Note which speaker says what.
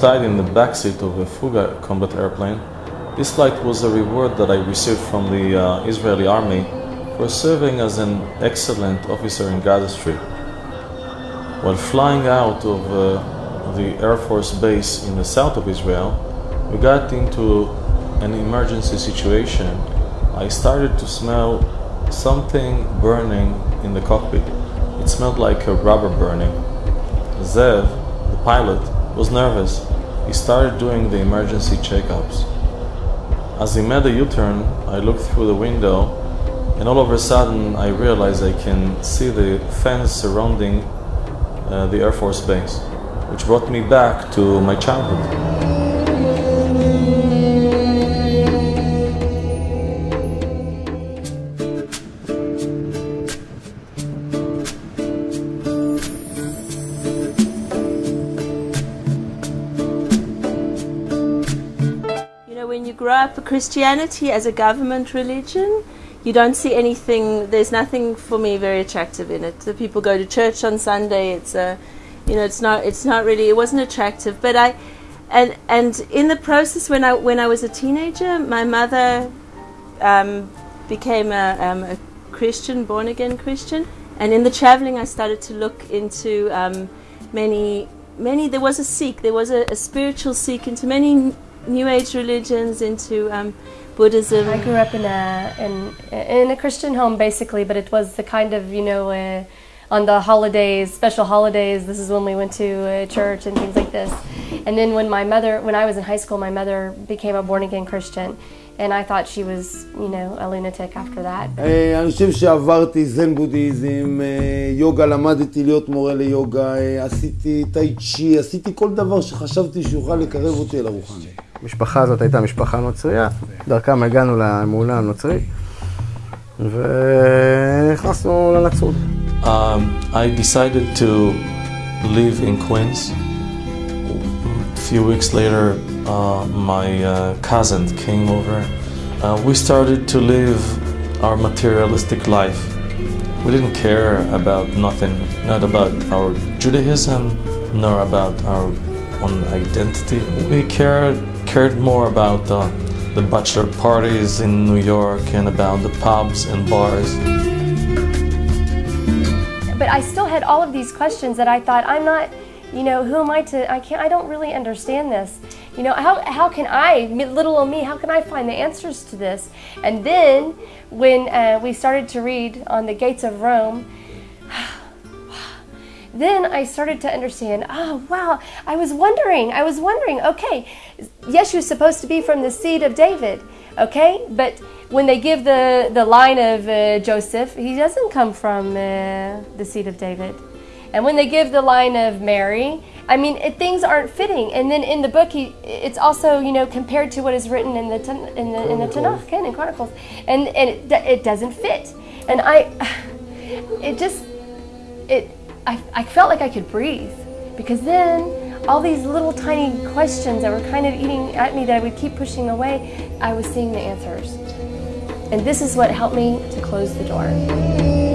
Speaker 1: tied in the backseat of a Fouga combat airplane, this flight was a reward that I received from the uh, Israeli army for serving as an excellent officer in Gaza Strip. While flying out of uh, the Air Force base in the south of Israel, we got into an emergency situation. I started to smell something burning in the cockpit. It smelled like a rubber burning. Zev, the pilot, was nervous. He started doing the emergency checkups. As he made a U-turn, I looked through the window and all of a sudden I realized I can see the fence surrounding uh, the Air Force Base, which brought me back to my childhood.
Speaker 2: Grow up Christianity as a government religion, you don't see anything. There's nothing for me very attractive in it. The people go to church on Sunday. It's a, you know, it's not. It's not really. It wasn't attractive. But I, and and in the process when I when I was a teenager, my mother um, became a, um, a Christian, born again Christian. And in the traveling, I started to look into um, many many. There was a seek. There was a, a spiritual seek into many New Age religions, into um, Buddhism.
Speaker 3: I grew up in a in, in a Christian home basically, but it was the kind of you know uh, on the holidays, special holidays. This is when we went to uh, church and things like this. And then when my mother, when I was in high school, my mother became a born again Christian. And I thought she was, you know, a lunatic after that.
Speaker 4: אני חושב שעברתי זן בודהיזם, יוגה, למדתי להיות מורה ליוגה, עשיתי טאי צ'י, עשיתי כל דבר שחשבתי שיוכל לקרב אותי אל הרוחני.
Speaker 5: המשפחה הזאת הייתה משפחה נוצריה, דרכם הגענו לאמונה הנוצרית, ונכנסנו לנצרות.
Speaker 1: Um, I decided to live in Queens. A few weeks later, uh, my uh, cousin came over. Uh, we started to live our materialistic life. We didn't care about nothing, not about our Judaism, nor about our own identity. We cared cared more about uh, the bachelor parties in New York and about the pubs and bars.
Speaker 3: But I still had all of these questions that I thought, I'm not, you know, who am I to, I can't, I don't really understand this. You know, how, how can I, little old me, how can I find the answers to this? And then when uh, we started to read on the gates of Rome, then I started to understand, oh, wow, I was wondering, I was wondering, okay, Yeshu's supposed to be from the seed of David, okay? But when they give the, the line of uh, Joseph, he doesn't come from uh, the seed of David. And when they give the line of Mary, I mean, it, things aren't fitting. And then in the book, he, it's also, you know, compared to what is written in the, in the, in the Tanakh, in Chronicles. And, and it, it doesn't fit. And I, it just, it, I, I felt like I could breathe because then all these little tiny questions that were kind of eating at me that I would keep pushing away, I was seeing the answers. And this is what helped me to close the door.